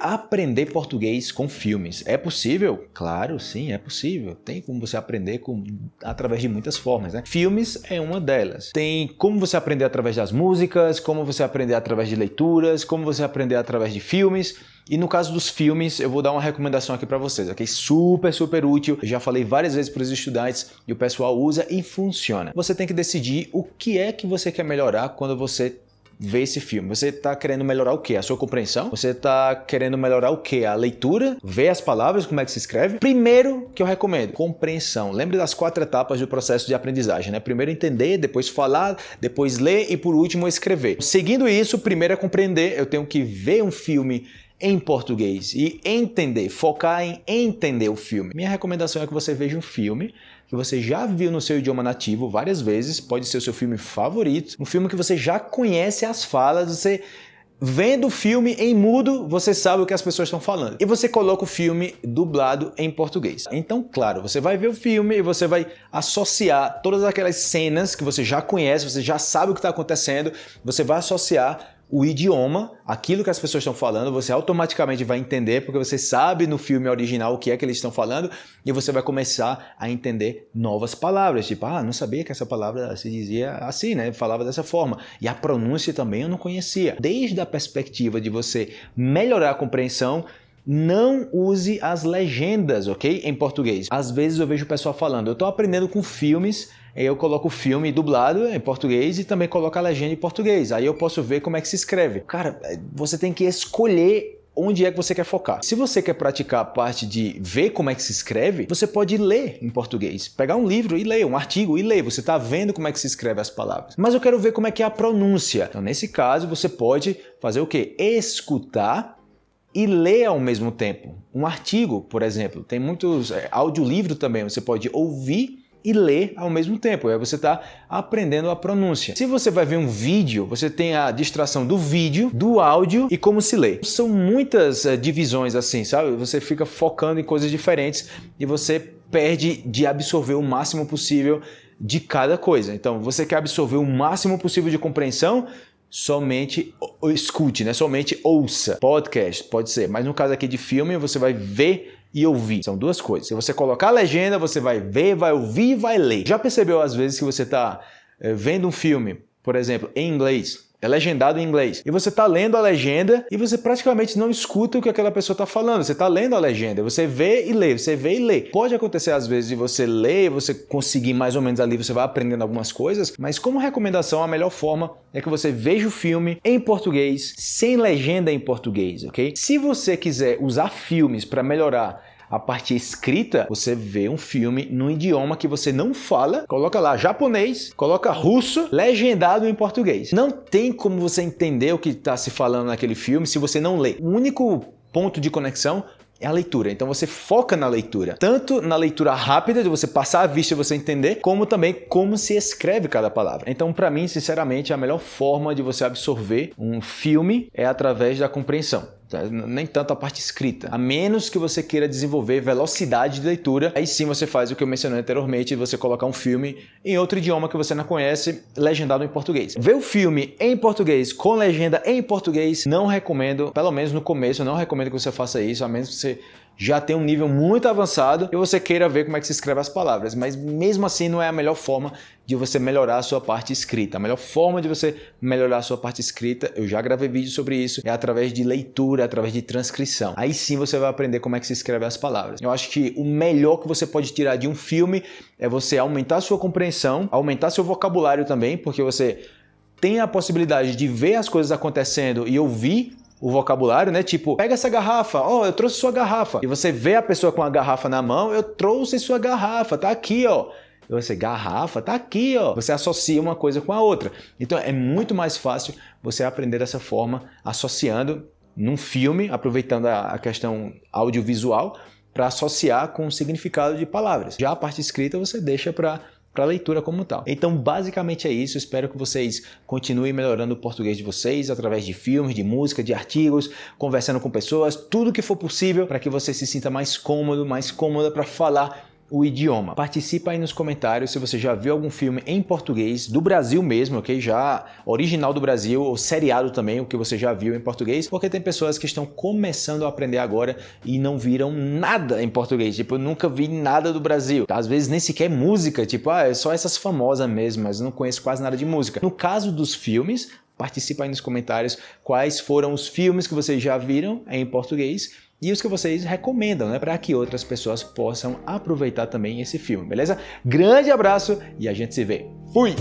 aprender português com filmes. É possível? Claro, sim, é possível. Tem como você aprender com, através de muitas formas, né? Filmes é uma delas. Tem como você aprender através das músicas, como você aprender através de leituras, como você aprender através de filmes. E no caso dos filmes, eu vou dar uma recomendação aqui para vocês, ok? Super, super útil. Eu já falei várias vezes para os estudantes e o pessoal usa e funciona. Você tem que decidir o que é que você quer melhorar quando você ver esse filme? Você está querendo melhorar o quê? A sua compreensão? Você está querendo melhorar o quê? A leitura? Ver as palavras, como é que se escreve? Primeiro que eu recomendo, compreensão. Lembre das quatro etapas do processo de aprendizagem, né? Primeiro entender, depois falar, depois ler e por último escrever. Seguindo isso, primeiro é compreender, eu tenho que ver um filme em português e entender, focar em entender o filme. Minha recomendação é que você veja um filme que você já viu no seu idioma nativo várias vezes, pode ser o seu filme favorito, um filme que você já conhece as falas, você vendo o filme em mudo, você sabe o que as pessoas estão falando. E você coloca o filme dublado em português. Então, claro, você vai ver o filme e você vai associar todas aquelas cenas que você já conhece, você já sabe o que está acontecendo, você vai associar o idioma, aquilo que as pessoas estão falando, você automaticamente vai entender, porque você sabe no filme original o que é que eles estão falando, e você vai começar a entender novas palavras, tipo, ah, não sabia que essa palavra se dizia assim, né? Falava dessa forma. E a pronúncia também eu não conhecia. Desde a perspectiva de você melhorar a compreensão, não use as legendas, ok? Em português. Às vezes eu vejo o pessoal falando, eu estou aprendendo com filmes eu coloco o filme dublado em português e também coloco a legenda em português. Aí eu posso ver como é que se escreve. Cara, você tem que escolher onde é que você quer focar. Se você quer praticar a parte de ver como é que se escreve, você pode ler em português. Pegar um livro e ler, um artigo e ler. Você está vendo como é que se escreve as palavras. Mas eu quero ver como é que é a pronúncia. Então, nesse caso, você pode fazer o quê? Escutar e ler ao mesmo tempo. Um artigo, por exemplo. Tem muitos é, audiolivro também. Você pode ouvir e ler ao mesmo tempo. Aí você está aprendendo a pronúncia. Se você vai ver um vídeo, você tem a distração do vídeo, do áudio e como se lê. São muitas uh, divisões assim, sabe? Você fica focando em coisas diferentes e você perde de absorver o máximo possível de cada coisa. Então, você quer absorver o máximo possível de compreensão, somente escute, né? Somente ouça. Podcast, pode ser. Mas no caso aqui de filme, você vai ver e ouvir. São duas coisas. Se você colocar a legenda, você vai ver, vai ouvir e vai ler. Já percebeu às vezes que você está é, vendo um filme, por exemplo, em inglês, é legendado em inglês. E você está lendo a legenda e você praticamente não escuta o que aquela pessoa está falando. Você está lendo a legenda, você vê e lê, você vê e lê. Pode acontecer às vezes de você ler, você conseguir mais ou menos ali, você vai aprendendo algumas coisas, mas como recomendação, a melhor forma é que você veja o filme em português, sem legenda em português, ok? Se você quiser usar filmes para melhorar a parte escrita, você vê um filme num idioma que você não fala, coloca lá japonês, coloca russo, legendado em português. Não tem como você entender o que está se falando naquele filme se você não lê. O único ponto de conexão é a leitura. Então você foca na leitura. Tanto na leitura rápida, de você passar a vista e você entender, como também como se escreve cada palavra. Então, para mim, sinceramente, a melhor forma de você absorver um filme é através da compreensão. Tá? nem tanto a parte escrita. A menos que você queira desenvolver velocidade de leitura, aí sim você faz o que eu mencionei anteriormente, você colocar um filme em outro idioma que você não conhece, legendado em português. Ver o filme em português, com legenda em português, não recomendo, pelo menos no começo, não recomendo que você faça isso, a menos que você já tem um nível muito avançado e você queira ver como é que se escreve as palavras, mas mesmo assim não é a melhor forma de você melhorar a sua parte escrita. A melhor forma de você melhorar a sua parte escrita, eu já gravei vídeo sobre isso, é através de leitura, através de transcrição. Aí sim você vai aprender como é que se escreve as palavras. Eu acho que o melhor que você pode tirar de um filme é você aumentar a sua compreensão, aumentar seu vocabulário também, porque você tem a possibilidade de ver as coisas acontecendo e ouvir o vocabulário, né? Tipo, pega essa garrafa, ó, oh, eu trouxe sua garrafa. E você vê a pessoa com a garrafa na mão, eu trouxe sua garrafa, tá aqui, ó. E você, garrafa, tá aqui, ó. Você associa uma coisa com a outra. Então é muito mais fácil você aprender dessa forma, associando num filme, aproveitando a questão audiovisual, para associar com o significado de palavras. Já a parte escrita você deixa para para a leitura como tal. Então, basicamente é isso. Espero que vocês continuem melhorando o português de vocês através de filmes, de música, de artigos, conversando com pessoas, tudo que for possível para que você se sinta mais cômodo, mais cômoda para falar o idioma. Participa aí nos comentários se você já viu algum filme em português, do Brasil mesmo, ok? Já original do Brasil, ou seriado também, o que você já viu em português, porque tem pessoas que estão começando a aprender agora e não viram nada em português. Tipo, eu nunca vi nada do Brasil. Às vezes nem sequer música, tipo, ah, é só essas famosas mesmo, mas não conheço quase nada de música. No caso dos filmes, participa aí nos comentários quais foram os filmes que vocês já viram em português e os que vocês recomendam, né, para que outras pessoas possam aproveitar também esse filme, beleza? Grande abraço e a gente se vê. Fui!